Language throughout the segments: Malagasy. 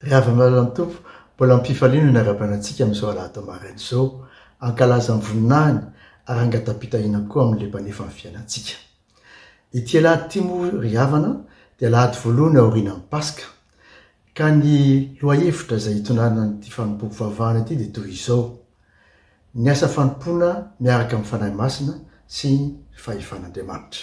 Ry havana malala ny Tompo, mbola amim-pifaliana no niara-baina antsika amin'izao Alahady maraina izao, hankalaza ny voninahiny ary hangata-pitahiana koa amin'ny lembanefan'ny fiainantsika. Ity alahady ity moa ry havana dia alahady voalohany aorianan'ny Paska, ka ny lohahevitra izay hitondrana an'ity fanompoam-pivavahana ity dia toy izao, Ny asa fanompoana miaraka amin'ny Fanahy Masina sy ny fahefan'Andriamanitra.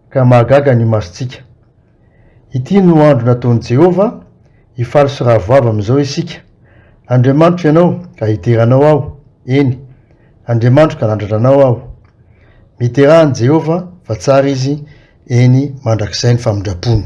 ka mahagaga ny masontsika. Ity no andro nataon'i Jehovah, hifaly sy ravoavo amin'izao isika. Andriamanitro ianao, ka hidera anao aho, eny, Andriamanitro ka nandratra anao aho. Midera an'i Jehovah, fa tsara izy, eny, mandrakizay ny famindrampony.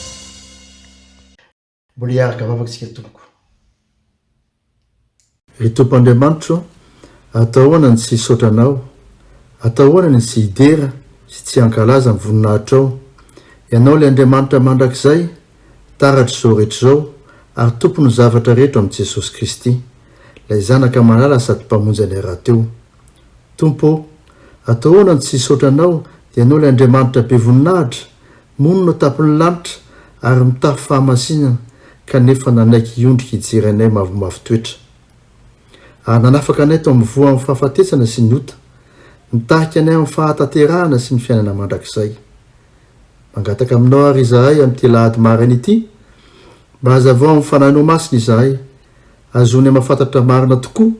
Mbola hiaraka vavaka isika tompoko. Ry Tompo Andriamanitro ô, atao ahoana ny tsy hisaotra Anao? Atao ahoana ny tsy hidera sy tsy hankalaza ny voninahitrao? Ianao ilay Andriamanitra mandrakizay, taratr'izao rehetra izao ary Tompon'ny zavatra rehetra ao amin'i Jesosy Kristy, ilay Zanaka malala sady Mpamonjy anay rahateo. Tompo ô, atao ahoana ny tsy hisaotra Anao dia Ianao ilay Andriamanitra be voninahitra, Monina tampon'ny lanitra ary mitafy fahamasinana kanefa nanaiky hiondrika hijery anay mavomavo toetra. Ary nanafaka anay tao amin'ny voan'ny fahafatesana sy ny ota. Nitarika anay amin'ny fahatanterahana sy ny fiainana mandrakizay. Mangataka aminao àry izahay amin'ity alahady maraina ity, mba hazavao amin'ny Fanahinao Masina izahay, hahazoanay mahafantatra marina tokoa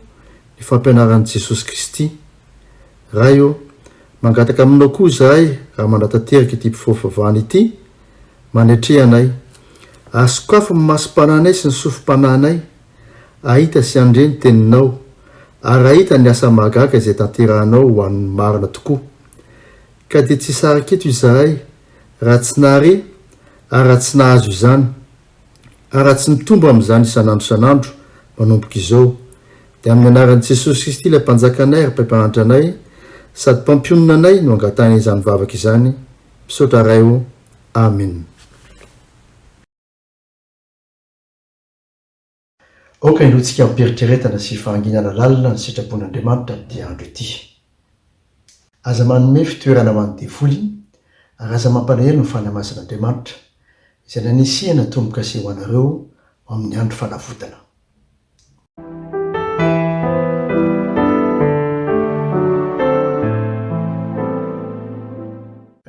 ny fampianaran'i Jesosy Kristy. Ray ô, mangataka aminao koa izahay raha manatanteraka ity mpifoha-vavahana ity, manetreha anay. Asokafo ny masom-panahinay sy ny sofim-panahinay, hahita sy handre ny Teninao, ary hahita ny asa mahagaga izay tanterahanao ho an'ny marina tokoa. Ka dia tsy hisaraka eto izahay, raha tsy nahare, ary raha tsy nahazo izany, ary raha tsy mitombo amin'izany isan'andro isan'andro manomboka izao, dia amin'ny anaran'i Jesosy Kristy ilay Mpanjakanay ary Mpaimpahantra anay sady Mpampionona anay no angatahina izany vavaka izany, misaotra Ray ô, Amena. Aoka hinoantsika amim-pieritreretana sy fahanginana lalina ny sitrapon'Andriamanitra amin'ity andro ity. Aza manome fitoerana ho an'ny devoly, ary aza mampalahelo ny fanamasin'Andriamanitra, izay nanisihana tombo-kase ho anareo ho amin'ny andro fanavotana.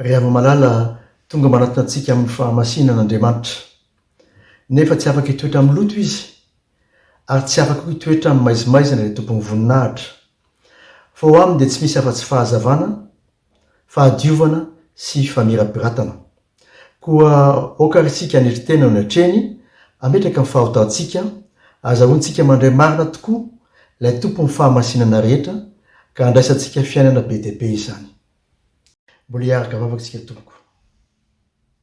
Ry havana malala, tonga manatona antsika amin'ny fahamasinan'Andriamanitra. Nefa tsy afaka hitoetra amin'ny loto izy, ary tsy afaka koa hitoetra amin'ny maizimaizina ilay tompon'ny voninahitra. Fa ho aminy dia tsy misy afa-tsy fahazavana, fahadiovana sy famirapiratana. Koa aoka ary isika hanetry tena eo ny hatreny, hametraka ny fahotantsika, ahazahoantsika mandray marina tokoa ilay Tompon'ny fahamasinana rehetra, ka handraisantsika fiainana be dia be izany. Mbola hiaraka vavaka isika tompoko.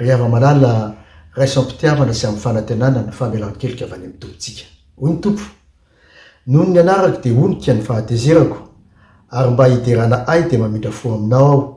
Ry hava-malala, raiso am-pitiavana sy amin'ny fanantenana ny famelan-keloka avy any amin'ny Tompontsika. Hoy ny Tompo, Noho ny anarako dia honika ny fahatezerako, ary mba hiderana Ahy dia mamindra fo aminao Aho.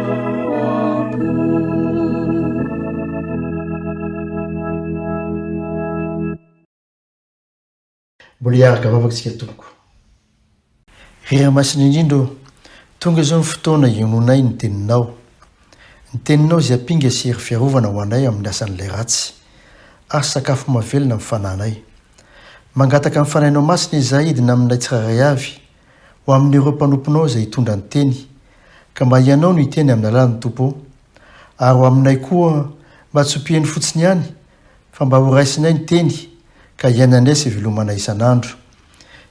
Mbola hiaraka vavaka isika tompoko. Ry Ray Masina indrindra ô, tonga izao ny fotoana hiononay ny Teninao. Ny Teninao izay ampinga sy hery fiarovana ho anay amin'ny asan'ilay ratsy, ary sakafo mahavelona amin'ny fananay. Mangataka ny Fanahinao Masina izahay hidina amin'ilay tsirairay avy, ho amin'ireo mpanomponao izay hitondra ny teny, ka mba hianao no hiteny amin'ny alalan'ny Tompo ô, ary ho aminay koa mba tsy ho mpiheno fotsiny ihany, fa mba ho raisinay ny teny, ka hiainanay sy hivelomanay isan'andro.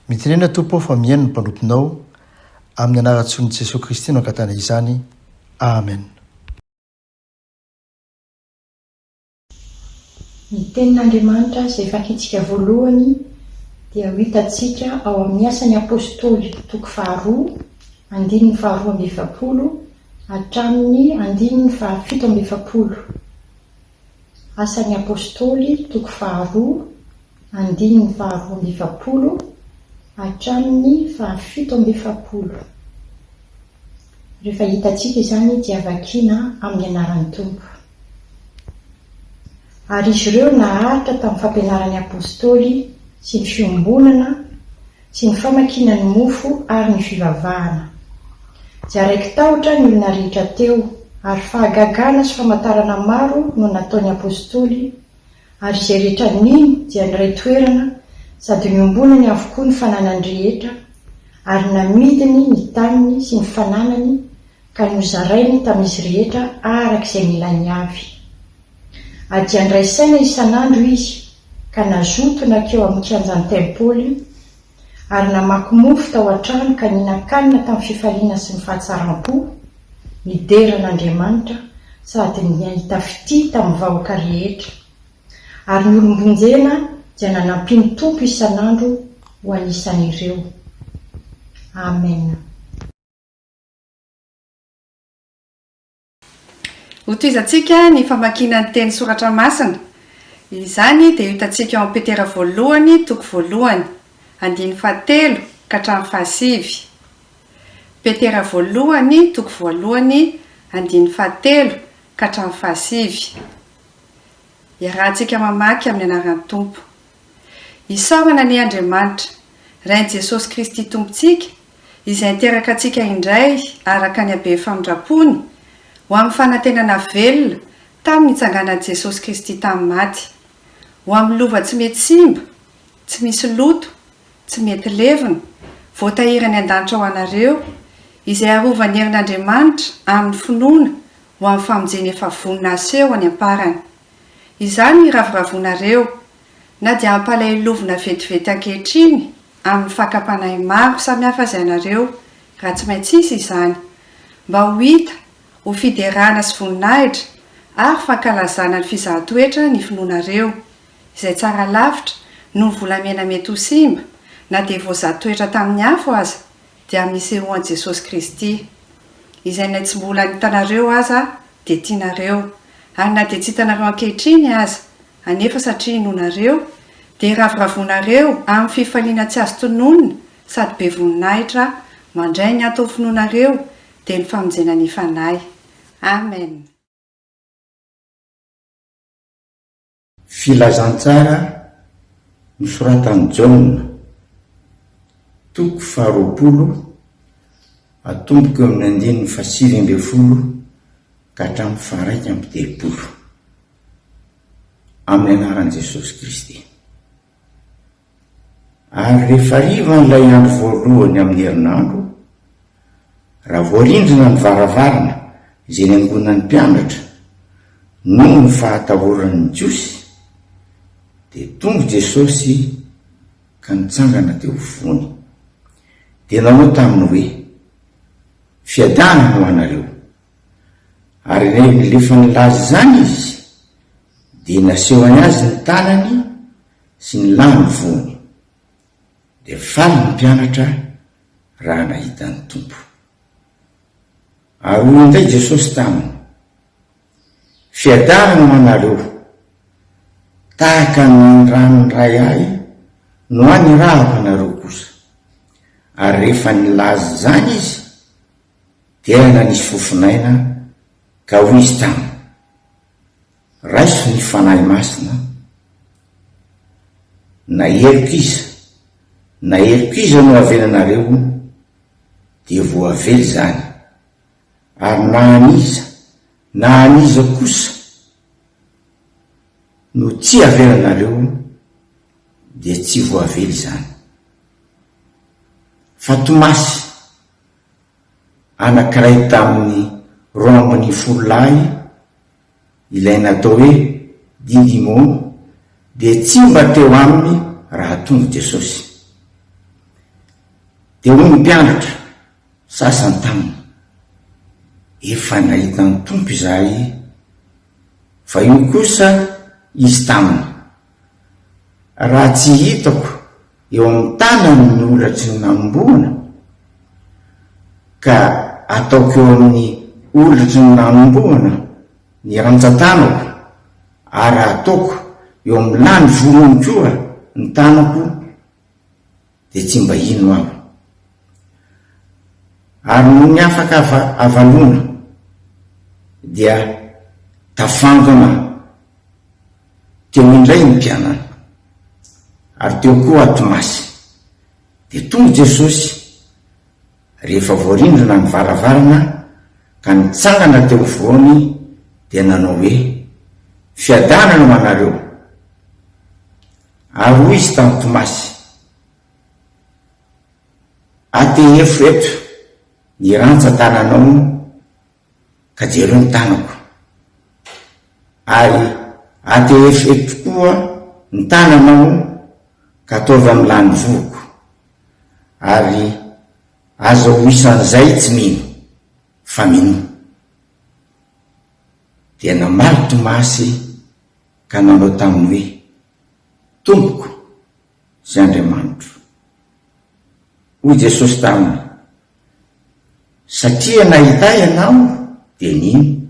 Mitenena Tompo ô fa mihaino ny mpanomponao, amin'ny anaran-tsonin'i Jesoa Kristy no angatanay izany. Amen. Ny Tenin'Andriamanitra izay fakiantsika voalohany dia ho hitantsika ao amin'ny Asan'ny Apostoly toko faharoa andininy faharoa amby efapolo hatramin'ny andininy fahafito amby efapolo. Asan'ny Apostoly toko faharoa andininy faharoa amby efapolo hatramin'ny fahafito amby efapolo. Rehefa hitantsika izany dia vakina amin'ny anaran'ny Tompo. Ary izy ireo naharitra tamin'ny fampianaran'ny Apostoly sy ny fiombonana sy ny famakiana ny mofo ary ny fivavahana. Dia raiki-tahotra ny olona rehetra teo, ary fahagagana sy famantarana maro no nataon'ny Apostoly Ary izay rehetra nino dia niray toerana sady niombonany avokoa ny fananany rehetra, ary namidiny ny taniny sy ny fananany ka nozarainy tamin'izy rehetra araka izay nilainy avy. A Dia niraisaina isan'andro izy ka nazoto nankeo amin'ny kianjan'ny tempoly ary namaky mofo tao an-trano ka nihinan-kanina tamin'ny fifaliana sy ny fahatsaram-po, nidera an'Andriamanitra sady nahita fitia tamin'ny vahoaka rehetra, ary ny olom-bonjena dia nanampian'ny Tompo isan'andro ho anisan'ireo. Amena. Hotohizantsika ny famakiana ny teny Soratra Masina. Izany dia hitantsika ao amin'ny Petera voalohany toko voalohany, andininy fahatelo ka hatramin'ny fahasivy. Petera voalohany toko voalohany, andininy fahatelo ka hatramin'ny fahasivy. Iarahantsika mamaky amin'ny anaran'ny Tompo. Isaorana anie Andriamanitra, Rain'i Jesosy Kristy Tompontsika, Izay niteraka antsika indray araka ny habe famindram-pony, ho amin'ny fanantenana velona tamin'ny nitsanganan'i Jesosy Kristy tamin'ny maty, ho amin'ny lova tsy mety simba, tsy misy loto, tsy mety levona, voatahiry any an-danitra ho anareo, izay arovan'ny herin'Andriamanitra amin'ny finoana ho amin'ny famonjena efa vonona haseho any am-parany. Izany iravoravoanareo, na dia ampalailovina vetivety ankehitriny amin'ny fakam-panahy maro samihafa aza ianareo, raha tsy maintsy hisy izany, mba ho hita ho fiderana sy voninahitra ary fankalazana ny fizahan-toetra ny finoanareo, izay tsara lavitra noho ny volamena mety ho simba, na dia voazaha-toetra tamin'ny afo aza, dia amin'ny sehoan'i Jesosy Kristy. Izay na tsy mbola nitanareo aza dia tianareo, ary na dia tsy hitanareo ankehitriny aza, anefa satria inoanareo, dia ravoravoanareo amin'ny fifaliana tsy azo tononina sady be voninahitra mandray ny anton'ny finoanareo, dia ny famonjena ny Fanahy. Amen. Filazantsara nosoratan'i Jaona, toko faharoapolo, atomboka eo amin'ny andininy fahasivy ambin'ny folo ka hatramin'ny faharaika amby telopolo. Amin'ny anaran'i Jesosy Kristy. Ary rehefa hariva an'ilay andro voalohany amin'ny herinandro, raha voarindrina ny varavarana izay niangonan'ny mpianatra noho ny fahatahoran'ny Jiosy, dia tonga Jesosy ka nitsangana teo afovoany. Dia nanao taminy hoe, Fiadana ho anareo! Ary rehefa nilefa nilaza izany izy, dia nasehony azy ny tanany, sy ny lahy ny voany, dia faly ny mpianatra raha nahita ny Tompo. Ary hoy indray Jesosy taminy, Fiadanana ho anareo, tahaka ny nirahan'ny Ray Ahy no ahy nirahako anareo kosa. Ary rehefa nilaza izany Izy, dia nanisy fofon'aina ka hoy Izy taminy, Raiso ny Fanahy Masina an! Na heriko iza, na heriko iza no avela anareo hono, dia voavela izany, ary na an'iza, na an'iza kosa no tsy avela anareo hono, dia tsy voavela izany. Fa Tomasy, anankiray tamin'ny roambin'ny folo lahy, Ilay natao hoe Didymon dia tsy mba teo aminy raha tonga Jesosy. Dia hoy ny mpianatra sasany taminy, Efa nahita ny Tompo izahay, fa io kosa izy taminy. Raha tsy hitako eo amin'ny tanany ny olatry ny nanombohana, ka ataoko eo amin'ny olatry ny nanombohana ny rantsan-tanako, ary ataoko eo amin'ny lany volony koa ny tanako, dia tsy mba hino aho. Ary noho ny afaka avaloana dia tafangona teo indray ny mpianany, ary teo koa Tomasy. Dia tonga Jesosy rehefa voarindrina ny varavarana ka nitsangana teo afovoany dia nanao hoe, Fiadanana ho anareo. Ary hoy izy tamin'i Tomasy, Atehefo eto ny rantsan-tananao ka jereo ny tanako, ary atehefo eto koa ny tananao ka ataovy amin'ny lany vohoko, ary aza ho isan'izay tsy mino, fa minoa. Dia namaly Tomasy Ka nanao taminy hoe, Tompoko sy Andriamanitro. Hoy Jesosy taminy, Satria nahita Ahy ianao, dia nino.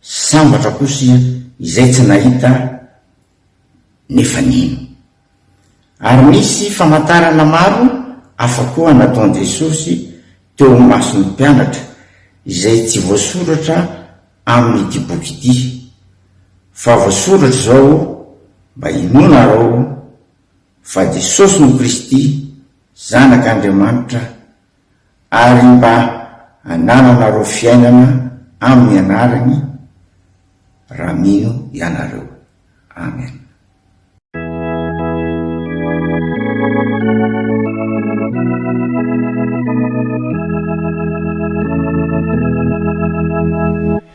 Sambatra kosa izay tsy nahita Ahy, nefa nino. Ary nisy famantarana maro hafa koa nataon'i Jesosy teo imason'ny mpianatra, izay tsy voasoratra amin'ity boky ity, fa voasoratra izao mba hinoanarao fa Jesosy no Kristy, Zanak'Andriamanitra, ary mba hanananareo fiainana amin'ny anarany raha mino ianareo. Amen.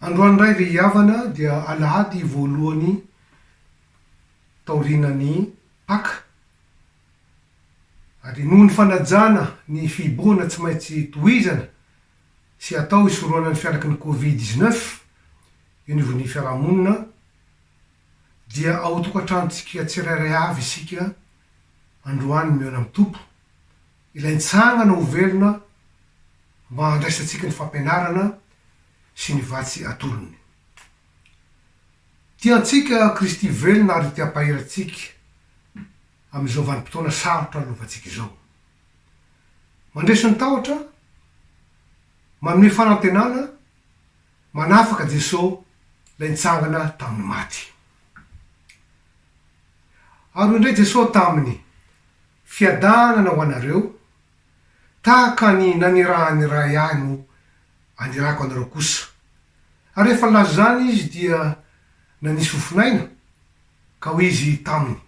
Androany indray ry havana dia alahady voalohany taorianan'ny Paka ary noho ny fanajana ny fihibohana tsy maintsy tohizana sy atao hisorohana ny fiantraky ny Covid dix-neuf eo anivon'ny fiarahamonina dia ao tokantranontsika tsirairay avy isika androany mihaona amin'ny Tompo. Ilay nitsangana ho velona mba handraisantsika ny fampianarana sy ny vatsy atolony. Tiantsika Kristy velona ary te-hampahery antsika amin'izao vanim-potoana sarotra lovantsika izao. Mandresy ny tahotra, manome fanantenana, manafaka Jeso lay nitsangana taminy maty. Ary hoy indray Jeso taminy, Fiadanana ho anareo, tahaka ny nanirahan'ny Ray ahy no anirako anareo kosa. Ary rehefa nilaza izany Izy dia nanisy fofon'aina, ka hoy Izy taminy,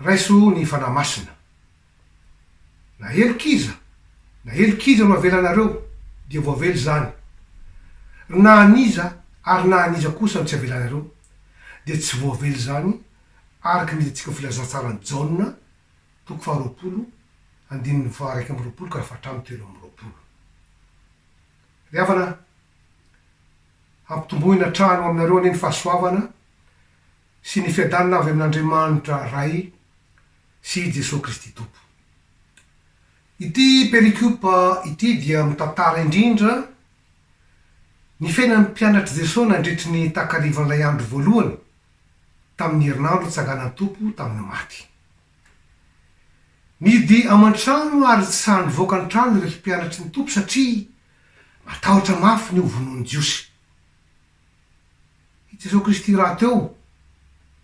Raiso ny Fanahy Masina. Na helokiza, na helokiza no avelanareo, dia voavela izany. Ry na an'iza ary na an'iza kosa no tsy avelanareo, dia tsy voavela izany, araka ny hitantsika ao Filazantsaran'i Jaona, toko faharoapolo, andininy faha-iraika amby roapolo ka hatramin'ny telo amby roapolo. Ry havana, ampitomboina hatrany ho aminareo anie ny fahasoavana, sy ny fiadanana avy amin'Andriamanitra Ray sy i Jesoa Kristy Tompo. Ity perikopa ity dia mitantara indrindra ny fiainan'ny mpianatr'i Jesoa nandritry ny takarivan'ilay andro voalohany tamin'ny herinandro nitsanganan'ny Tompo tamin'ny maty. Nihidy aman-trano ary tsy sahy nivoaka ny trano ireo mpianatry ny Tompo satria matahotra mafy ny hovonoin'ny Jiosy. I Jesoa Kristy rahateo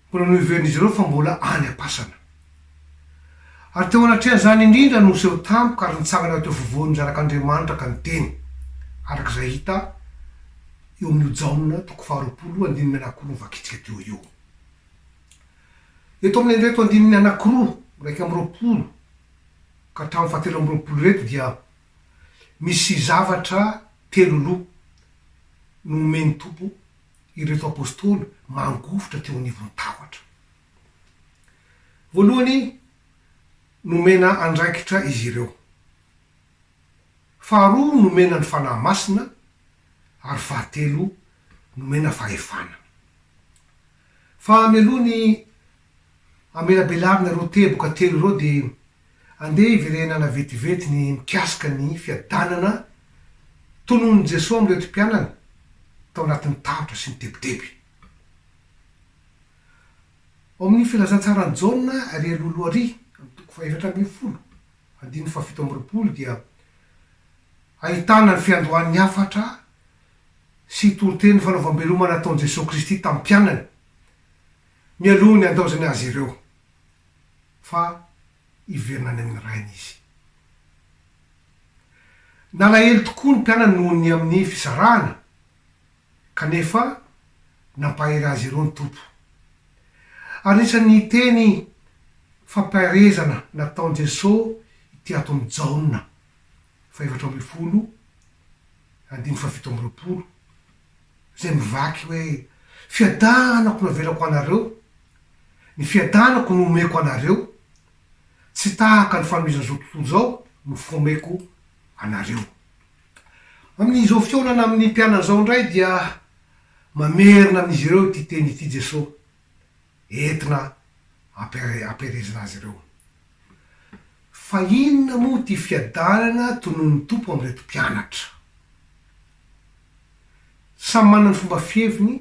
mbola noheverin'izy ireo fa mbola any am-pasana. Ary teo anatrehan'izany indrindra no niseho tampoka ary nitsangana teo afovoan'ny zanak'Andriamanitra ka niteny, araka izay hita eo amin'io Jaona toko faharoapolo andininy anankiroa novakintsika teo io. Eto amin'ireto andininy anankiroa, iraika amby roapolo ka hatramin'ny fahatelo amby roapolo ireto dia. Misy zavatra telo lo no omen'ny Tompo ireto apostoly mangovitra teo anivon'ny tahotra. Voalohany, nomena andraikitra izy ireo. Faharoa, nomena ny Fanahy Masina, ary fahatelo, nomena fahefana. Fa mialoha ny hamelabelarana ireo teboka telo ireo dia andeha hiverenana vetivety ny mikasika ny fiadanana tononin'i Jesoa amin'ireto mpianany tao anatin'ny tahotra sy ny tebiteby. Ao amin'ny Filazantsaran'i Jaona ary alohaloha ary, amin'ny toko fahaefatra ambin'ny folo, andininy fahafito amby roapolo dia ahitana ny fiandohan'ny hafatra, sy toriteny fanaovam-beloma nataon'i Jesoa Kristy tamin'ny mpianany mialoha ny handaozany azy ireo fa hiverina any amin'ny Rainy Izy. Nalahelo tokoa ny mpianany noho ny amin'ny fisarahana, kanefa nampahery azy ireo ny Tompo. Ary anisan'ny teny fampiarezana nataon'i Jesoa ity aton'i Jaona. fahefatra ambin'ny folo, andininy fahafito amby roapolo, izay mivaky hoe, Fiadanako no avelako anareo, ny fiadanako no omeko anareo, tsy tahaka ny fanomezan'izao tontolo izao no fomeko anareo. Amin'izao fihaonana amin'ny mpianany izao indray dia mamerina amin'izy ireo ity teny ity Jesoa, entina ampiherezana azy ireo. Fa inona moa ity fiadanana tononon'ny Tompo amin'ireto mpianatra? Samy manana ny fomba fiheviny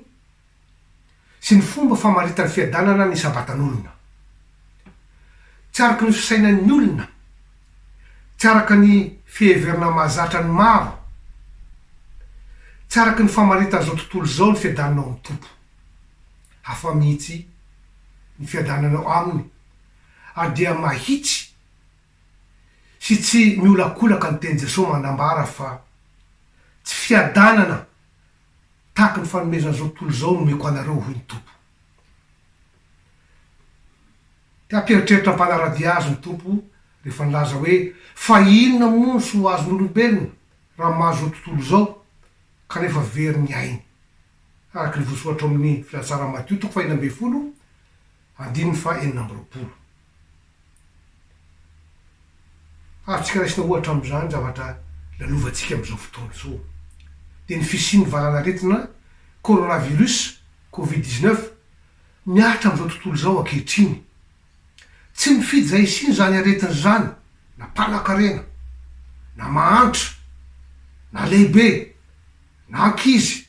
sy ny fomba famaritany fiadanana ny Sabatan'olona. Tsy araka ny fisainan'ny olona, tsy araka ny fiheverana mahazatra ny maro, tsy araka ny famaritan'izao tontolo izao ny fiadanana ao amin'ny Tompo. hafa mihitsy ny fiadananao aminy, ary dia mahitsy sy tsy miolakolaka ny tenin'i Jesosy manambara fa, Tsy fiadanana tahaka ny fanomezana izao tontolo izao no omeko anareo, hoy ny Tompo. Te hampieritreritra mpanara-dia Azy ny Tompo rehefa nilaza hoe, Fa inona moa no soa azon'olombelona raha mahazo izao tontolo izao, kanefa very ny ainy? araka ny voasoratra ao amin'ny Filatsaran'i Matio toko fahenina ambin'ny folo andininy faha enina amby roapolo. Azontsika raisina ohatra amin'izany zavatra lalovantsika amin'izao fotoana izao, dia ny fisian'ny valanaretina coronavirus, covid dix-neuf, mihatra amin'izao tontolo izao ankehitriny. Tsy nifidy izay hisiany izany aretina izany na mpanakarena, na mahantra, na lehibe, na ankizy,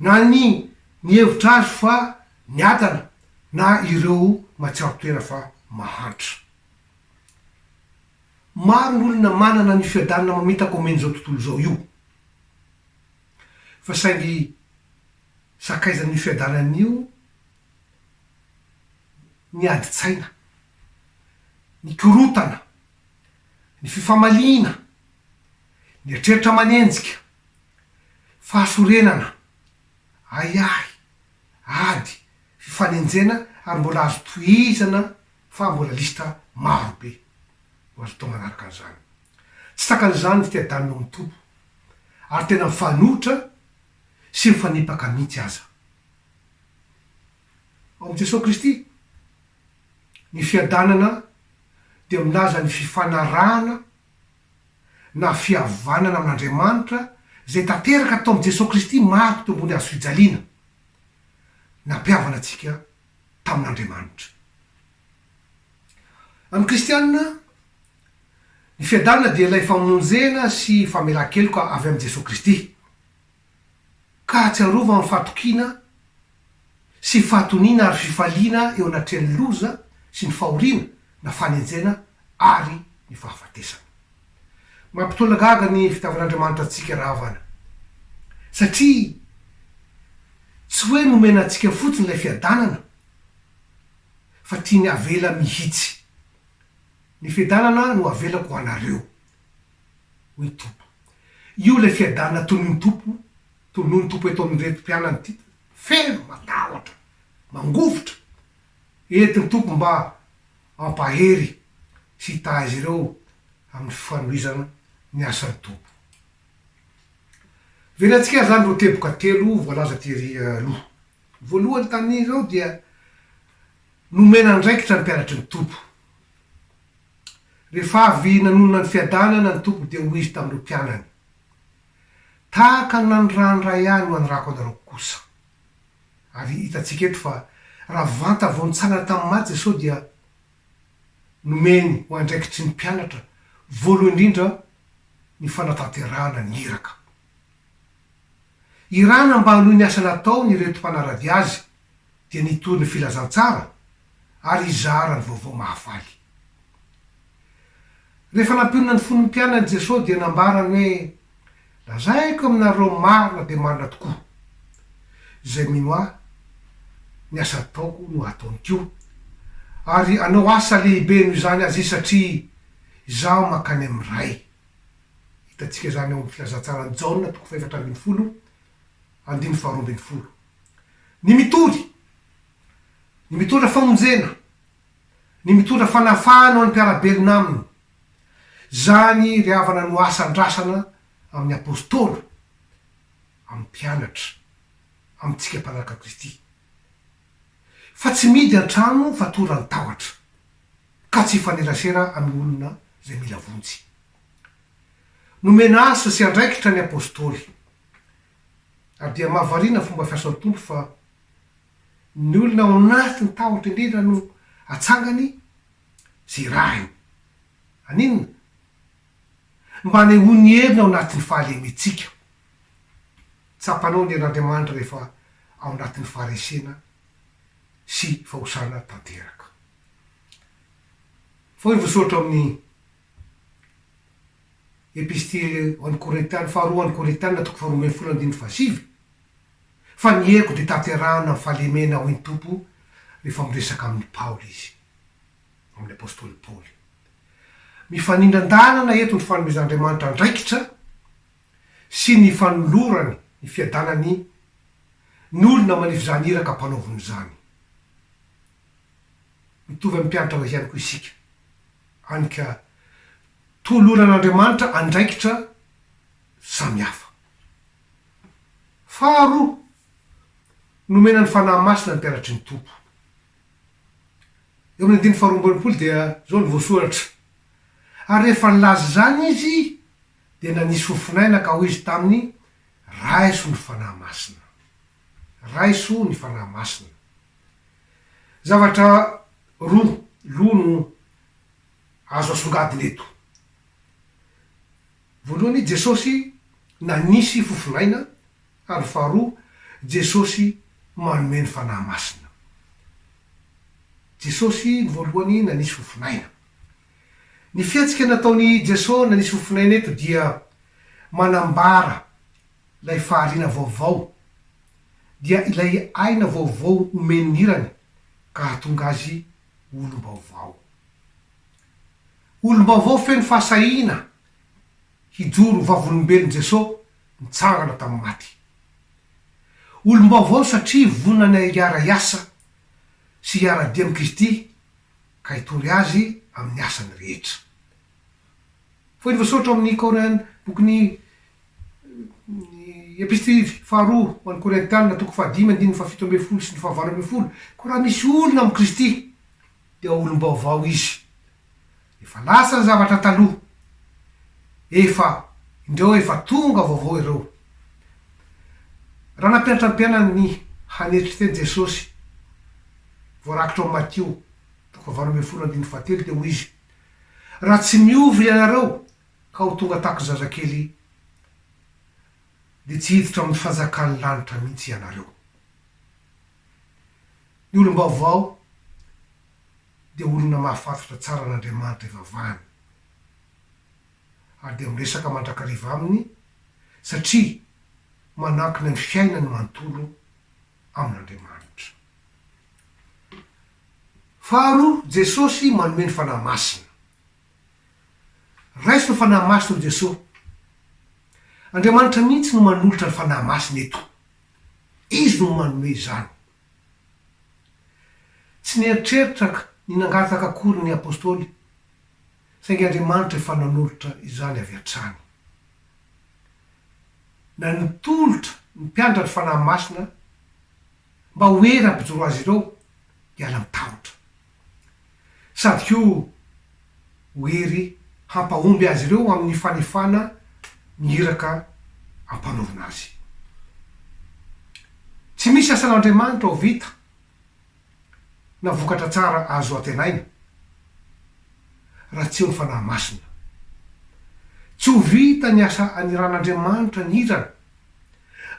na ny nihevitra azy fa niadana, na ireo mahatsiaro tena fa mahantra. Maro ny olona manana ny fiadanana mamitaka omeny izao tontolo izao io, fa saingy sakaizan'io fiadanana io ny adin-tsaina, ny korontana, ny fifamaliana, ny eritreritra manenjika, fahasorenana, ahiahy, ady, fifanenjena ary mbola azo tohizana fa mbola lisitra maro be no azo atao manaraka an'izany. Tsy sakan'izany ny fiadanana ao amin'ny toby ary tena mifanohitra sy mifanipaka mihitsy aza. Ao amin'i Jesoa Kristy, ny fiadanana dia milaza ny fifanarahana na fihavanana amin'Andriamanitra izay tanteraka tao amin'i Jesoa Kristy maty teo ambony hazo fijaliana. Nampihavana antsika tamin'Andriamanitra. Amin'ny kristiana, ny fiadanana dia ilay famonjena sy famelan-keloka avy amin'i Jesoa Kristy. ka atsiarova ny fatokiana sy fahatoniana ary fifaliana eo anatrehan'ny loza sy ny fahoriana na fanenjena ary ny fahafatesana. Mampitolagaga ny fitiavan'Andriamanitra antsika rahavana, satria tsy hoe nomena antsika fotsiny ilay fiadanana fa tiany avela mihitsy. Ny fiadanana no avelako ho anareo. hoy Tompo. Io ilay fiadanana tonony Tompo, tonony Tompo eto amin'ireto mpianany ity, feno, matahotra, mangovitra, entiny Tompo mba hampahery sy hitahy azy ireo amin'ny fifanohizana ny asan'i Tompo. Velantsika izany ireo teboka telo voalaza tery aloha. Voalohany tamin'izao dia nomena andraikitra ny mpianatry ny Tompo. Rehefa avy nanonona ny fiadanana ny Tompo dia hoy Izy tamin'ireo mpianany, Tahaka ny nanirahany Ray Ahy no anirako anareo kosa. Ary hitantsika eto fa raha vanta vao nitsangana tamin'ny maty Jesosy dia nomeny ho andraikitry ny mpianatra voalohany indrindra ny fanatanterahana ny iraka. Iràna mba hanohy ny asa nataony ireto mpanara-dia azy dia nitory ny filazantsara ary hizara ny vaovao mahafaly. Rehefa nampionona ny fon'ny mpianany Jesosy dia nambarany hoe, Lazaiko aminareo marina dia marina tokoa, izay mino ahy, ny asa ataoko no hataony koa, ary hanao asa lehibe noho izany aza izy satria izaho mankany amin'ny Ray. Hitantsika izany ao amin'ny Filazantsaran'i Jaona, toko fahefatra ambin'ny folo, andininy faharoa ambin'ny folo. Ny mitory, ny mitondra famonjena, ny mitondra fanafahana ho an'ny mpiara-belona aminy. Izany ry havana no asa andrasana amin'ny Apôstôly, amin'ny mpianatra, amintsika mpanaraka Kristy. Fa tsy mihidy an-trano fa toran'ny tahotra, ka tsy hifanerasera amin'ny olona izay mila vonjy. Nomena asa sy andraikitra ny apostoly. Ary dia mahavariana ny fomba fiasan'ny Tompo fa ny olona ao anatin'ny tahotra indrindra no atsangany sy irahiny. Haninona? Mba hanehoany heriny ao anatin'ny fahalementsika. Tsapanao ny herin'Andriamanitra rehefa ao anatin'ny faharesena sy fahosana tanteraka. Fohy ny vosoratra ao amin'ny. Epistily ho an'ny Korintana, faharoa ho an'ny Korintana, toko faharoa ambin'ny folo andininy fahasivy, Fa ny heiko dia tanterahana amin'ny fahalemena hoy ny Tompo rehefa miresaka amin'i Paoly izy, amin'ny apostoly Paoly. Mifanindran-dalana eto ny fanomezan'Andriamanitra andraikitra sy ny fanolorany ny fiadanany ny olona manefy izany iraka ampanaoviny izany. Mitovy amin'ny mpiantrana ihany koa isika. Hany ka toloran'Andriamanitra andraikitra samihafa. Faharoa, nomena ny Fanahy Masina ny mpianatry ny Tompo. Eo amin'ny andininy faharoa amby enimpolo dia izao no voasoratra, Ary rehefa nilaza izany izy, dia nanisy fofon'aina ka hoy izy taminy, Raiso ny Fanahy Masina. Raiso ny Fanahy Masina. Zavatra roa loha no azo asongadina eto. Voalohany, Jesosy nanisy fofon'aina ary faharoa, Jesosy manome ny Fanahy Masina. Jesosy ny voalohany nanisy fofon'aina. Ny fihetsika nataon'i Jesosy nanisy fofon'aina eto dia manambara Ilay fahariana vaovao dia ilay aina vaovao omen'ny hirany ka hahatonga azy ho olom-baovao. Olom-baovao feno fahasahiana hijoro ho vavolombelon'i Jeso nitsangana tamin'ny maty. Olom-baovao satria vonona ny hiara-hiasa sy hiara-dia amin'i Kristy ka hitory Azy amin'ny asany rehetra. Fohy ny voasoratra ao amin' ny Kor'any, Bokin'ny Epistilij faharoa ho an'ny Korintiana, toko fahadimy andininy fahafito ambin'ny folo sy ny fahavalo ambin'ny folo, Koa raha misy olona amin'i Kristy, dia olom-baovao izy, efa lasa ny zavatra taloha, efa, indreo efa tonga vaovao ireo. Raha nampianatra ny mpianany ny hanetry teny Jesosy, voarakitra ao amin'ny Matio, toko fahavalo ambin'ny folo andininy fahatelo, dia hoy izy, Raha tsy miova ianareo ka ho tonga tahaka zazakely dia tsy hiditra amin'ny fanjakan'ny lanitra mihitsy ianareo. Ny olom-baovao dia olona mahafantatra tsara an'Andriamanitra ivavahany ary dia miresaka mandrakariva aminy satria manankina ny fiainany manontolo amin'Andriamanitra. Faharoa, Jesosy manome ny Fanahy Masina. Raiso ny Fanahy Masina hoy Jesosy. Andriamanitra mihitsy no manolotra ny Fanahy Masina eto. Izy no manome izany. Tsy nieritreritra ny nangataka akory ny Apostoly. Saingy Andriamanitra efa nanolotra izany avy hatrany. Na nitolotra ny mpianatra ny Fanahy Masina mba ho hery hampijoro azy ireo hiala amin'ny tahotra. Sady koa ho hery hampahomby azy ireo amin'ny fanefana ny iraka ampanaovina azy. Tsy misy asan'Andriamanitra ho vita. na vokatra tsara azo antenaina raha tsy eo ny Fanahy Masina. Tsy ho vita ny asa aniran'Andriamanitra ny hirany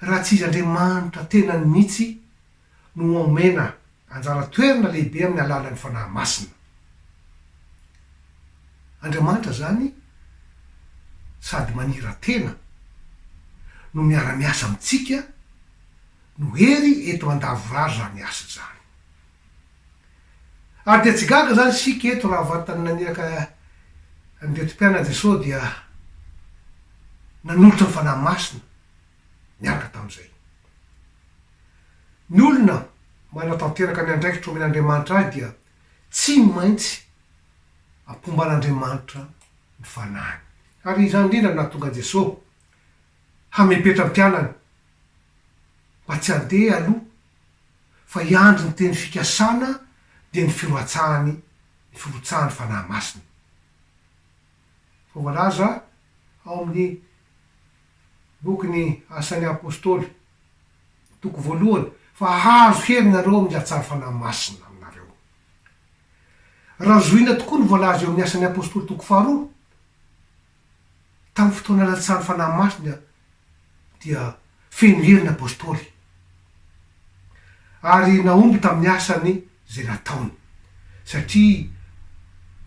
raha tsy izy Andriamanitra tenany mihitsy no homena anjara toerana lehibe amin'ny alalan'ny Fanahy Masina. Andriamanitra izany sady manira-tena no miara-miasa amintsika, no hery eto an-davorary izany asa izany. Ary dia tsy gaga izany isika eto raha vantany naniraka an'ireto mpianany Jesosy dia nanolotra ny Fanahy Masina niaraka tamin'izay. Ny olona manatanteraka ny andraikitra omen'Andriamanitra azy dia tsy maintsy ampomban'Andriamanitra ny fanahiny. Ary izany indrindra no nahatonga an'i Jesosy Hamepetram-pialana mba tsy handeha aloha fa hiandry ny teny fikasana dia ny firoatsahany ny firotsahan'ny Fanahy Masina. Fa voalaza ao amin'ny bokin'ny Asan'ny Apostoly, toko voalohany, fa hahazo hery nareo amin'ny hatsaran'ny Fanahy Masina aminareo. Raha zohina tokoa ny voalaza eo amin'ny Asan'ny Apostoly toko faharoa, Tamin'ny fotoana latsahany Fanahy Masina dia feno hery ny Apostoly ary nahomby tamin'ny asany izay nataony satria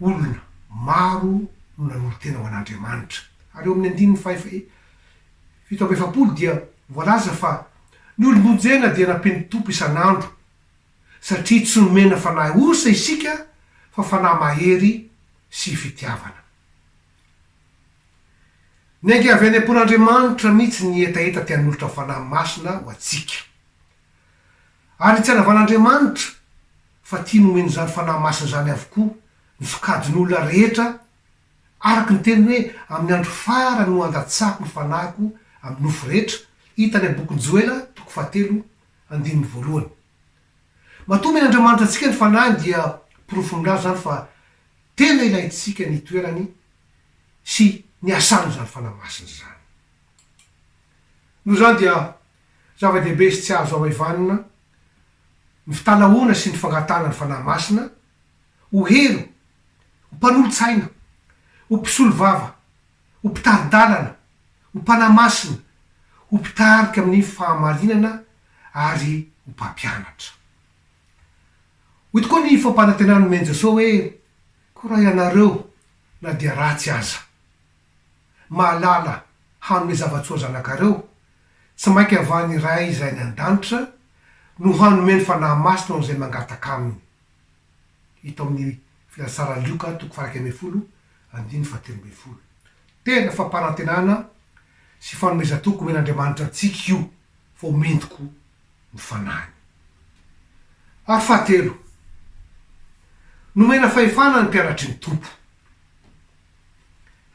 olona maro no nanolo-tena ho an'Andriamanitra. Ary eo amin'ny andininy faha fito amby efapolo dia voalaza fa ny olom-bonjena dia nampian'ny Tompo isan'andro satria tsy nomena fanahy osa isika fa fanahy mahery sy fitiavana. Niainga avy any am-pon'Andriamanitra mihitsy ny hetaheta te hanolotra fanahy masina ho antsika. Ary ny tsy hanavan'Andriamanitra fa tiany homena izany fanahy masina izany avokoa ny sokajin'olona rehetra, araka ny teniny hoe, Amin'ny andro farany no handatsahako ny fanahiko amin'ny nofo rehetra, hita any amin'ny bokin'i Joela, toko fahatelo, andininy voalohany. Matoa omen'Andriamanitra antsika ny fanahiny dia porofo milaza izany fa Tena ilaintsika ny toerany sy ny asany izany Fanahy Masina izany. Noho izany dia zava-dehibe sy tsy azo hahaivanina ny fitalahoana sy ny fangatahana ny Fanahy Masina ho hery, ho mpanolo-tsaina, ho mpisolovava, ho mpitari-dalana, ho mpanahy masina, ho mpitarika amin'ny fahamarinana ary ho mpampianatra. Hoy tokoa ny fampanantenana nomen'i Jesoa hoe, Koraha ianareo na dia ratsy aza. Mahalala hanome zava-tsoa zanakareo, tsy mainka avy any Ray izay any An-danitra no hanome ny Fanahy Masina ho an'izay mangataka Aminy. Hita ao amin'ny Filazatsara Lioka toko faha-iraika ambin'ny folo, andininy fahatelo ambin'ny folo. Tena fampanantenana sy fanomezan-toky omen'Andriamanitra antsika io vao mendiko. ny fanahiny. Ary fahatelo, nomena fahefana ny mpianatry ny Tompo.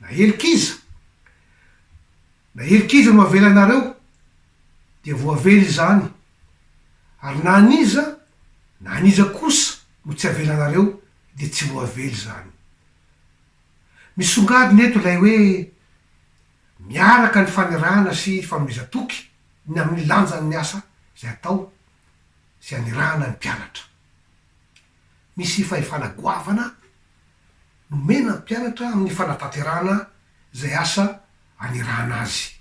Na helokiza na helokiza no avelanareo, dia voavela izany, ary na an'iza na an'iza kosa no tsy avelanareo, dia tsy voavela izany. Misongadina eto ilay hoe miaraka ny fanirahana sy fanomezan-toky, ny amin'ny lanjan'ny asa izay atao sy anirahana ny mpianatra. Misy fahefana goavana nomena ny mpianatra amin'ny fanatanterahana izay asa anirahana azy.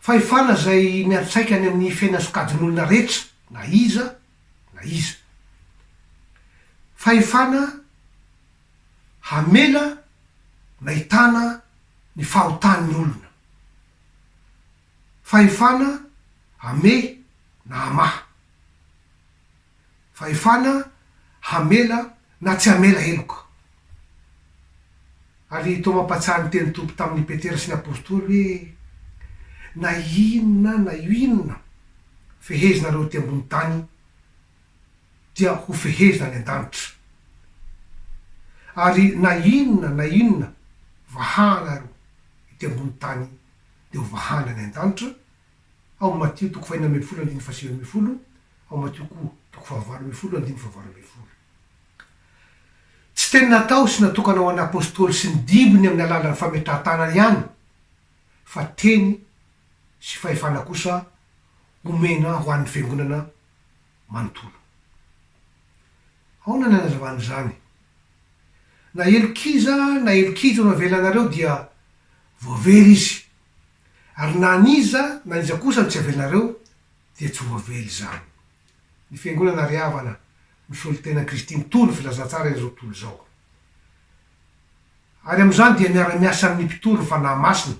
Fahefana izay miantraika any amin'ny fiainan'ny sokajin'olona rehetra na iza na iza. Fahefana hamela nahitana ny fahotan'ny olona. Fahefana hamehy na hamaha. Fahefana hamela na tsy hamela heloka. Ary toa mampahatsiahy ny tenin'ny Tompo tamin'i Petera sy ny Apostoly hoe, Na inona na inona fehezinareo ety ambony tany, dia hofehezina any an-danitra. Ary na inona na inona vahanareo ety ambony tany dia ho vahana any an-danitra, ao Matio toko fahenina ambin'ny folo andininy fahasivy ambin'ny folo, ao Matio ko toko fahavalo ambin'ny folo andininy fahavalo ambin'ny folo. Tsy teny natao sy natokana ho an'ny Apostoly sy ny dibony amin'ny alalan'ny fametrahan-tanana ihany, fa teny sy fahefana kosa omena ho an'ny Fiangonana manontolo. Aona ny anazavana izany? Na elokiza na elokijo no avelanareo dia voavela izy, ary na an'iza na an'iza kosa no tsy avelanareo dia tsy voavela izany. Ny Fiangonana ry havana misolo tena an'i Kristy mitohy ny filazantsara izao tontolo izao. Ary amin'izany dia miara-miasa amin'ny mpitory ny Fanahy Masina,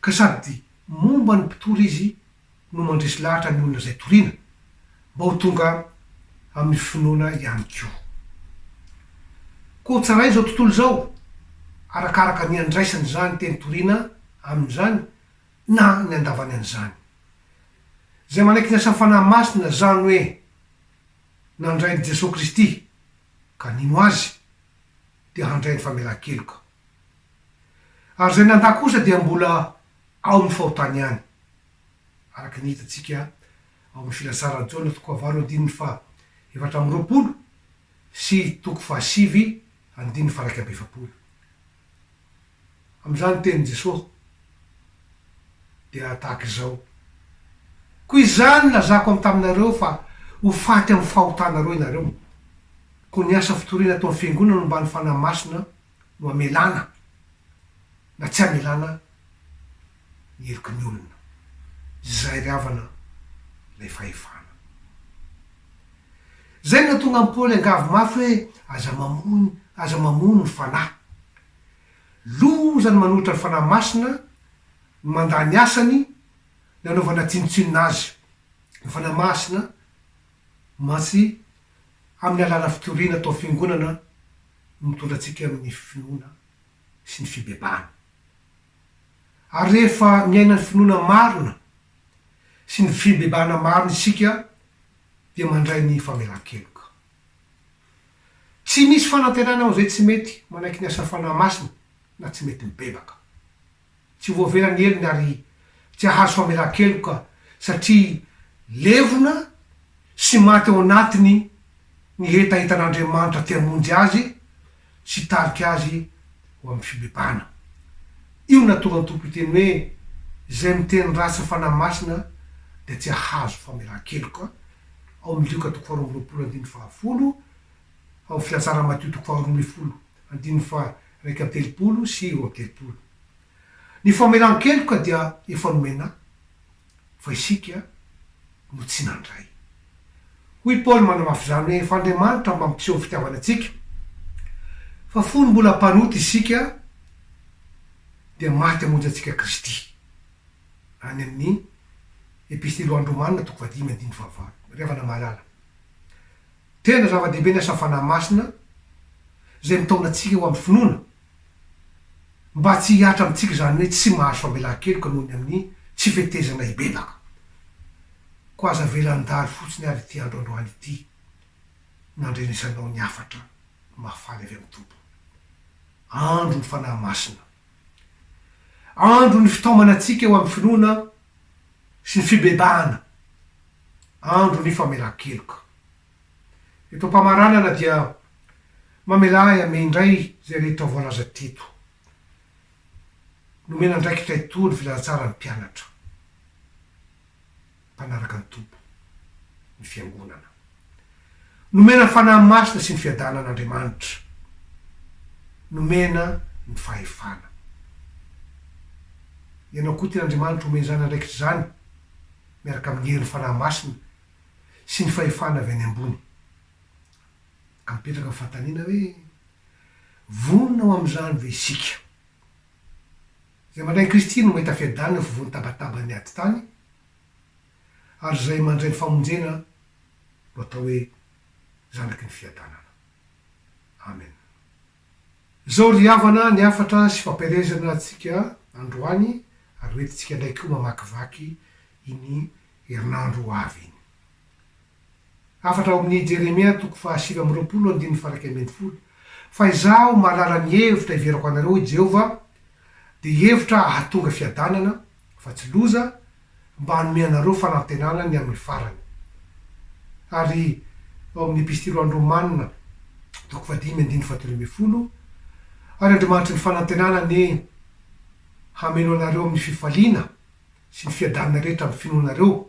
ka sady momba ny mpitory izy no mandresy lahatra ny olona izay toriana mba ho tonga amin'ny finoana ihany koa. Koa ho tsarain'izao tontolo izao, arakaraka ny andraisany izany teny toriana aminy izany na ny andavany an'izany. Izay manaiky ny asan'ny Fanahy Masina izany hoe nandrain'i Jesoa Kristy ka nino Azy dia handray ny famelan-keloka. Ary izay nandà kosa dia mbola ao amin'ny fahotany ihany. Araka ny hitantsika ao amin'ny Filazaran'i Jaona toko fahavalo andininy faha efatra amby roapolo sy toko fahasivy andininy faha iraika amby efapolo. Amin'izany ny tenin'i Jesoa dia tahaka izao, Koa izany nilazako am taminareo fa ho faty amin'ny fahotanareo ianareo. Koa ny asa fitoriana ataon'ny Fiangonana no mba ny Fanahy Masina no amelana na tsy amelana ny heloky ny olona. Izay ry havana ilay fahefana. Izay no nahatonga an'i Paoly angavy mafy hoe aza mamono aza mamono ny fanahy. Loza ny manohitra ny Fanahy Masina no mandà ny asany ny hanaovana tsinontsinona azy. Ny Fanahy Masina mantsy amin'ny alàlan'ny fitoriana atao fiangonana, mitondra antsika amin'ny finoana sy ny fibebahana. Ary rehefa miaina ny finoana marina sy ny fibebahana marina isika dia mandray ny famelan-keloka. Tsy misy fanantenana amin'izay tsy mety manaiky ny asa fanahy masina na tsy mety mibebaka. Tsy voavela ny helony ary tsy hahazo famelan-keloka satria levona sy maty ao anatiny ny hetahetan'Andriamanitra te hamonjy azy sy hitarika azy ho amin'ny fibebahana. Io no nahatonga ny Tompo hiteny hoe, Izay miteny ratsy ny Fanahy Masina dia tsy hahazo famelan-keloka, ao amin'ny Lioka toko faharoa amby roapolo andininy fahafolo, ao amin'ny Filatsaran'i Matio toko faharoa ambin'ny folo andininy faha Iraika amby telopolo sy roa amby telopolo. Ny famelan-keloka dia efa nomena ahy, fa isika no tsy nandray. Hoy Paoly manamafy izany hoe efa Andriamanitra mampiseho fitiavana antsika, fa fony mbola mpanota isika dia maty hamonjy antsika Kristy. Any amin'ny Epistily ho an'ny Romana, toko fahadimy andininy fahavalo. Ry havana mahalala, Tena zava-dehibe ny asa Fanahy Masina izay mitaona antsika ho amin'ny finoana, mba tsy hihatra amintsika izany hoe tsy mahazo famelan-keloka noho ny amin'ny tsy fetezana hibebaka. Koa aza avela handalo fotsiny ary ity andro androany ity, nandrenesanao ny hafatra mahafaly avy amin'ny Tompo. Andron'ny Fanahy Masina. Andron'ny fitaomana antsika ho amin'ny finoana sy fibebahana andro ny famelan-keloka. Eto am-pamaranana dia mamelà ahy hame indray izay rehetra voalaza teto. Nomena andraikitra hitory filazantsara ny mpianatra mpanaraka ny Tompo, ny Fiangonana. Nomena fanahy masina sy ny fiadanana Andriamanitra. Nomena ny fahefana. Ianao koa tia Andriamanitra omeny izany andraikitra izany miaraka amin'ny herin'ny fanahy masina sy ny fahefana avy any ambony. Ka mipetraka ny fanontaniana hoe, Vonona ho amin'izany ve isika? Izay mandray an'i Kristy no mahita fiadanana eo afovoan'ny tabataban'ny ady tany. ary izay mandray ny famonjena no atao hoe zanaky ny fiadanana. Amen. Izao ry havana ny hafatra sy fampielezana antsika androany ary ho entintsika indray koa mamakivaky iny herinandro ho avy iny. Hafatra ao amin' i Jeremia toko fahasivy amby roapolo andininy faharaika ambin'ny folo, Fa Izaho mahalala ny hevitra hiverako anareo, hoy Jehovah, dia hevitra hahatonga fiadanana, fa tsy loza, mba hanome anareo fanantenana ny amin'ny farany. Ary ao amin' ny Epistily ho any Rômana toko fahadimy andininy fahatelo ambin'ny folo, Ary Andriamanitry ny fanantenana anie hameno anareo amin'ny fifaliana sy ny fiadanana rehetra amin'ny finoanareo,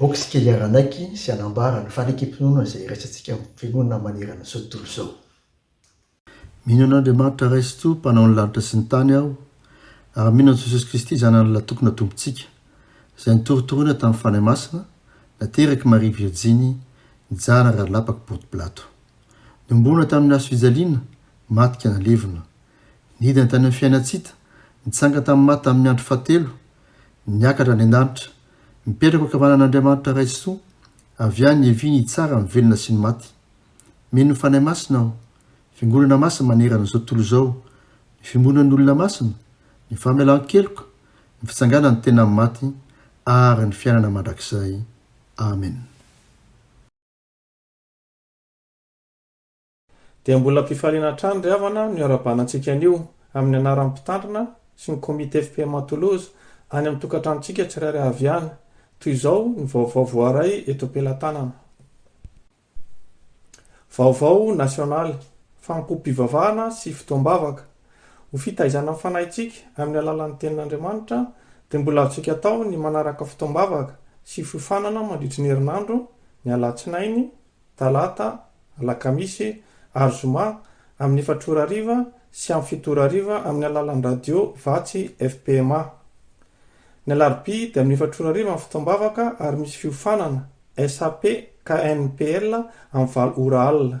Boky isika hiara-hanaiky sy hanambara ny fanekempinoana izay iraisantsika amin'ny finoana manerana izao tontolo izao. Mino an'Andriamanitra Ray sy Tompo mpanao ny lanitra sy ny tany aho, ary mino an'i Jesosy Kristy Zanan'Allah Tokona Tompontsika, izay nitorotoroina tamin'ny Fanahy Masina, naterak'i Maria Virjiny, nijanona raha lapaky Ponto Pilato. Niombona tamin'ny hazo fijaliana, maty ka nalevina. Nidina tany amin'ny fiainan-tsita, nitsanga tamin'ny maty tamin'ny andro fahatelo, niakatra any an-danitra, Mipetraka ankavanan'Andriamanitra Ray sy Soa, avy any iavia ny tsara, ny velona sy ny maty. Mino ny Fanahy Masina aho, Fiangonana Masina manerana izao tontolo izao, ny fiombonan'ny olona masina, ny famelan-keloka, ny fitsanganan'ny tena amin'ny maty, ary ny fiainana mandrakizay. Amen. Dia mbola ampifaliana hatrany ry havana ny hiarabanantsika anio, amin'ny anaran'ny Mpitandrina sy ny Comité FPM à Toulouse, any amin'ny tokantranontsika tsirairay avy any. Toy izao ny vaovao voaray eto am-pelatanana. Vaovao nasionaly, fanompoam-pivavahana sy fotoam-bavaka. Ho fitaizana ny fanahintsika amin'ny alalan'ny Tenin'Andriamanitra, dia mbola azontsika atao ny manaraka fotoam-bavaka sy fiofanana mandritry ny herinandro, ny alatsinainy, Talata, Alakamisy ary Zoma amin'ny efatra ora hariva sy amin'ny fito ora hariva amin'ny alalan'ny radio Vatsy FPMA. Ny Alarobia dia amin'ny efatra ora hariva ny fotoam-bavaka ary misy fiofanana, SAP, KNPL, amin'ny valo ora alina.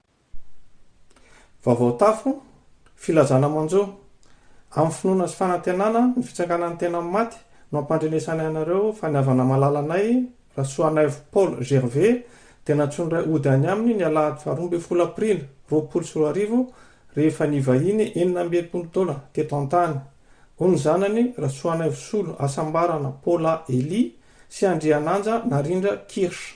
Vaovao Tafo, Filazana manjo, amin'ny finoana sy fanantenana ny fitsanganan'ny tena amin'ny maty no ampandrenesanay anareo fa ny havana malala anay, Rasoanaivo Paul Gervais, dia nantsoiny iray hody any aminy ny alahady faharoa ambin'ny folo aprily roapolo sy roa arivo rehefa nivahiny enina amby enimpolo taona teto an-tany ho ny zanany Rasoanaivo Solo Asambarana Paula Elie sy Andriananja Narindra Kirsch.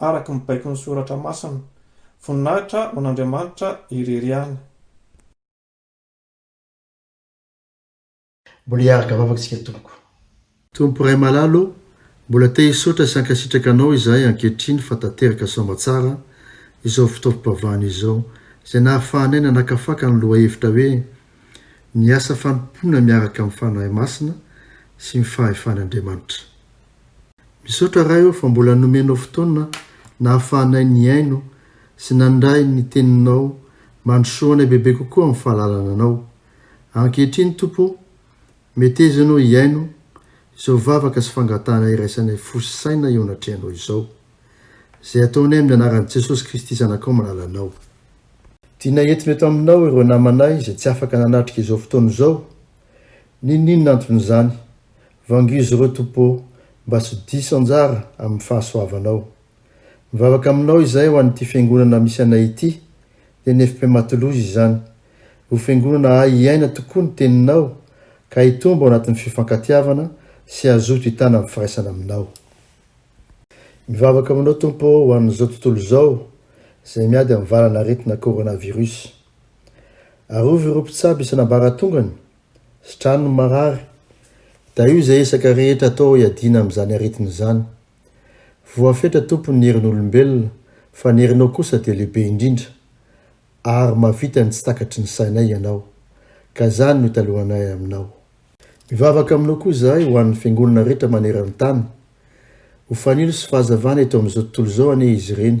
araka ny baikon'ny Soratra Masina. Voninahitra ho an'Andriamanitra irery ihany. Mbola hiaraka vavaka isika tompoko. Tompo Ray malala o, mbola te hisaotra sy hankasitraka Anao izahay ankehitriny fa tanteraka soamatsara izao fotoam-pivavahana izao izay nahafahanay nanakafaka ny lohahevitra hoe Ny asa fanompoana miaraka amin'ny Fanahy Masina sy ny fahefan'Andriamanitra. Misaotra Ray ô fa mbola nomenao fotoana nahafahanay nihaino sy nandray ny teninao mandrosoa anay bebe kokoa amin'ny fahalalana anao. Ankehitriny Tompo ô meteza ianao hihaino izao vavaka sy fangatahana iraisanay fo sy saina eo anatrehanao izao. Izay ataonay amin'ny anaran'i Jesosy Kristy zanakao malala anao. Tianay entona eto aminao ireo namanay izay tsy afaka nanatrika izao fotoana izao. N'inon'inona anton'izany, Vangizo reo Tompo mba sy diso anjara amin'ny fahasoavanao. Mivavaka aminao izahay ho an'ity fiangonana misy anay ity, NFP Matoloza izany, ho fiangonana hahay hiaina tokoa ny teninao ka hitombo ao anatin'ny fifankatiavana sy hazoto hitana amin'ny firaisana aminao. Mivavaka aminao Tompo ho an'izao tontolo izao izay miady amin'ny valan'aretina coronavirus. Arovy ireo mpitsabo isan'ambaratongany Sitran'ny marary. Da io izay isaka rehetra atao hiadiana amin'izany aretina izany. Voafetra Tompo ny herin'olombelona fa ny herinao kosa dia lehibe indrindra. Ary mahavita ny tsy takatry ny sainay Ianao. Ka izany no italohanay Aminao. Mivavaka Aminao koa izahay ho an'ny Fiangonana rehetra maneran-tany. Ho fanilo sy fahazavana eto amin'izao tontolo izao anie izy ireny.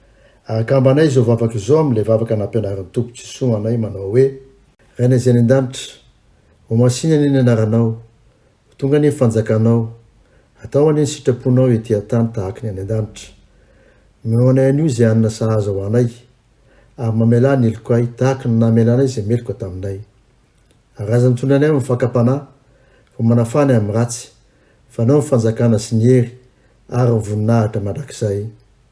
Ahakambanay izao vavaka izao amin'ilay vavaka nampianarin'ny Tompo Jesoa anay manao hoe, Rainay izay any an-danitra, ho masìna anie ny anaranao, ho tonga anie ny fanjakanao, atao anie ny sitraponao ety an-tany tahaka ny any an-danitra. Omeo anay anio izay hanina sahaza ho anay, ary mamelà ny heloka ahy tahaka ny namelanay izay meloka taminay. Araza mitondra anay amin'ny fakam-panahy, vao manafana amin'ny ratsy, fa anao ny fanjakana sy ny hery ary ny voninahitra mandrakizay.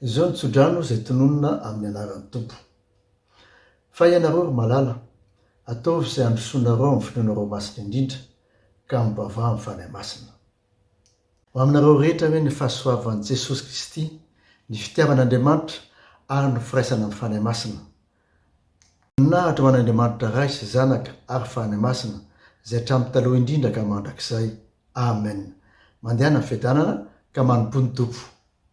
Izao ny tsodrano izay tononina amin'ny anaran'ny Tompo. Fa ianareo ry malala, ataovy izay handrosoanareo amin'ny finoanareo masina indrindra, ka mivavaha amin'ny Fanahy Masina. Ho aminareo rehetra ve ny fahasoavan'i Jesosy Kristy, ny fitiavan'Andriamanitra ary ny firaisana amin'ny Fanahy Masina? Voninahitra ho an'Andriamanitra Ray sy Zanaka ary Fanahy Masina, izay hatramin'ny taloha indrindra ka mandrakizay. Amen. Mandehana ny fiadanana, ka manompoa ny Tompo.